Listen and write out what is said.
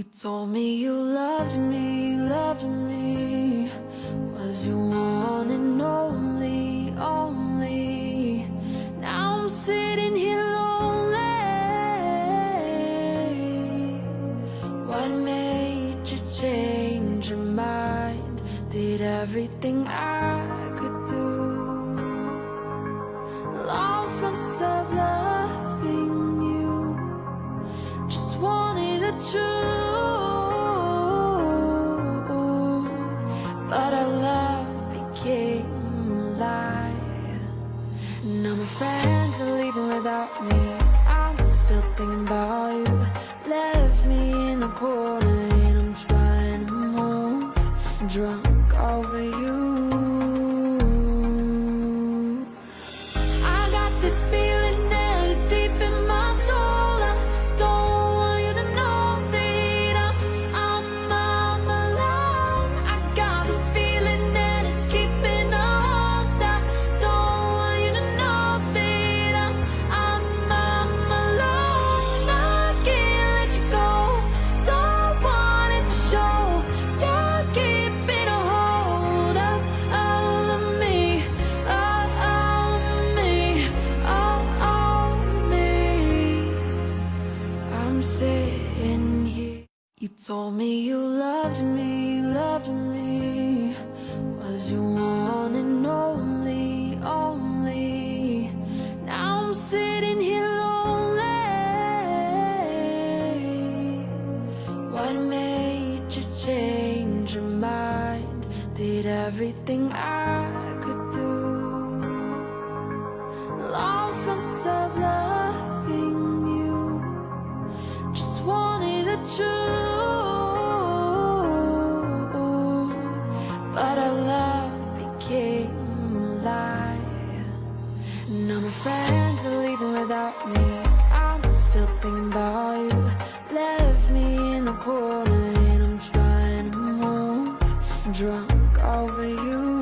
You told me you loved me, loved me. Was your one and only, only. Now I'm sitting here lonely. What made you change your mind? Did everything I thinking about you. Left me in the corner and I'm trying to move. Drunk over you I'm here. You told me you loved me, loved me. Was your one and only, only. Now I'm sitting here lonely. What made you change your mind? Did everything I all my friends are leaving without me I'm still thinking about you. Left me in the corner and I'm trying to move. Drunk over you.